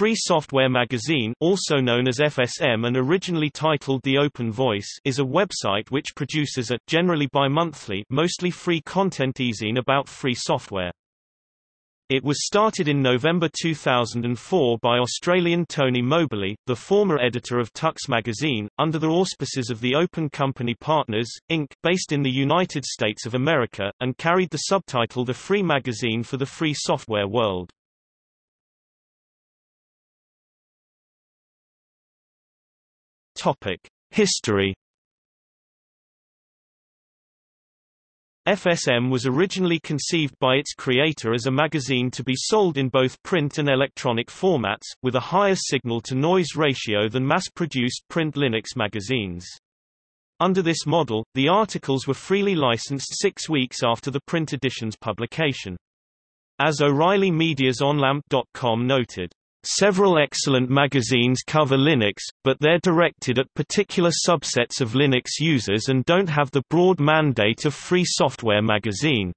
Free Software Magazine also known as FSM and originally titled The Open Voice is a website which produces a, generally bi-monthly, mostly free content e-zine about free software. It was started in November 2004 by Australian Tony Mobily, the former editor of Tux magazine, under the auspices of the Open Company Partners, Inc., based in the United States of America, and carried the subtitle The Free Magazine for the Free Software World. History FSM was originally conceived by its creator as a magazine to be sold in both print and electronic formats, with a higher signal-to-noise ratio than mass-produced print Linux magazines. Under this model, the articles were freely licensed six weeks after the print edition's publication. As O'Reilly Media's OnLamp.com noted, Several excellent magazines cover Linux, but they're directed at particular subsets of Linux users and don't have the broad mandate of Free Software magazine.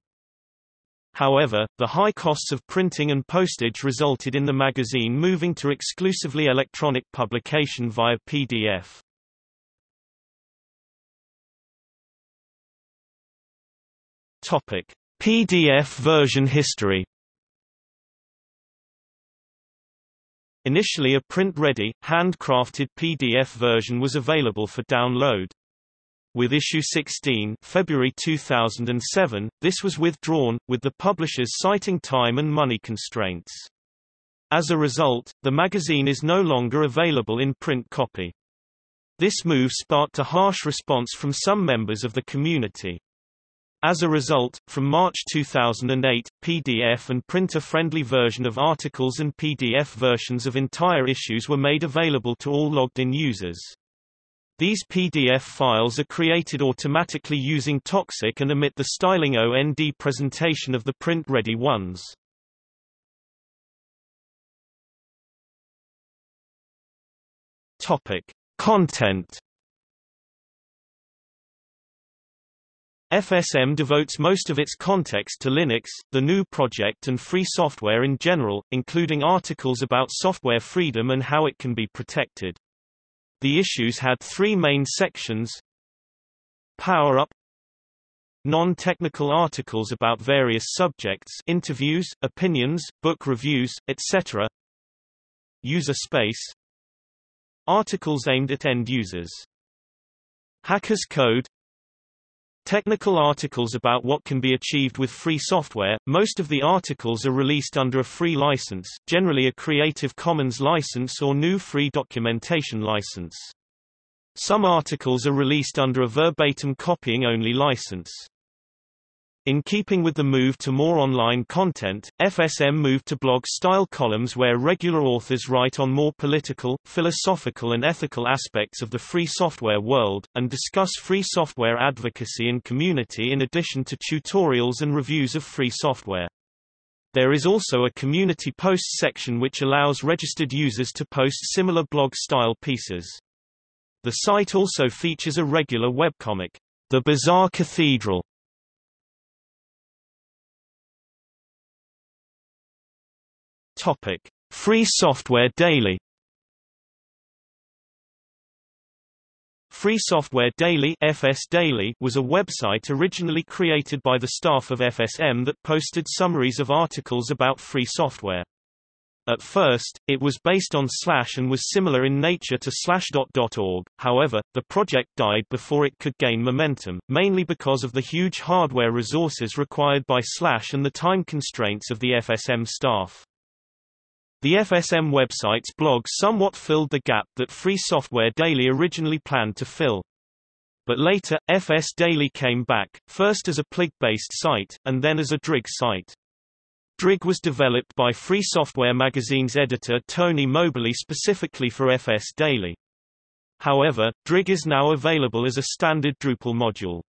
However, the high costs of printing and postage resulted in the magazine moving to exclusively electronic publication via PDF. PDF version history Initially a print-ready, handcrafted PDF version was available for download. With issue 16 February 2007, this was withdrawn, with the publishers citing time and money constraints. As a result, the magazine is no longer available in print copy. This move sparked a harsh response from some members of the community. As a result, from March 2008, PDF and printer-friendly version of articles and PDF versions of entire issues were made available to all logged-in users. These PDF files are created automatically using Toxic and omit the styling OND presentation of the print-ready ones. Topic: Content FSM devotes most of its context to Linux, the GNU project and free software in general, including articles about software freedom and how it can be protected. The issues had three main sections. Power Up Non-technical articles about various subjects interviews, opinions, book reviews, etc. User space. Articles aimed at end users. Hackers Code Technical articles about what can be achieved with free software. Most of the articles are released under a free license, generally a Creative Commons license or GNU Free Documentation license. Some articles are released under a verbatim copying only license. In keeping with the move to more online content, FSM moved to blog-style columns where regular authors write on more political, philosophical and ethical aspects of the free software world, and discuss free software advocacy and community in addition to tutorials and reviews of free software. There is also a community posts section which allows registered users to post similar blog-style pieces. The site also features a regular webcomic, The Bizarre Cathedral, Topic: Free Software Daily. Free Software Daily (FS Daily) was a website originally created by the staff of FSM that posted summaries of articles about free software. At first, it was based on Slash and was similar in nature to Slashdot.org, however, the project died before it could gain momentum, mainly because of the huge hardware resources required by Slash and the time constraints of the FSM staff. The FSM website's blog somewhat filled the gap that Free Software Daily originally planned to fill. But later, FS Daily came back, first as a Pligg-based site, and then as a Drigg site. Drigg was developed by Free Software Magazine's editor Tony Mobily specifically for FS Daily. However, Drigg is now available as a standard Drupal module.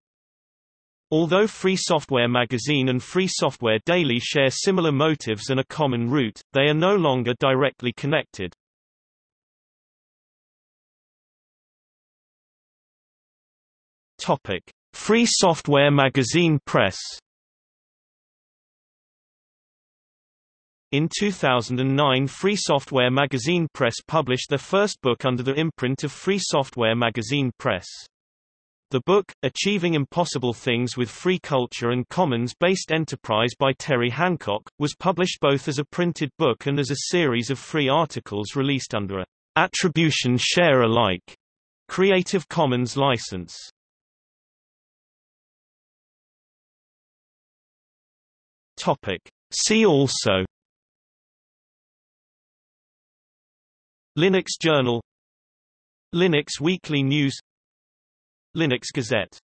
Although Free Software Magazine and Free Software Daily share similar motives and a common root, they are no longer directly connected. Topic: Free Software Magazine Press In 2009 Free Software Magazine Press published their first book under the imprint of Free Software Magazine Press. The book, Achieving Impossible Things with Free Culture and Commons-Based Enterprise by Terry Hancock, was published both as a printed book and as a series of free articles released under a Attribution Share Alike Creative Commons license. Topic. See also Linux Journal Linux Weekly News Linux Gazette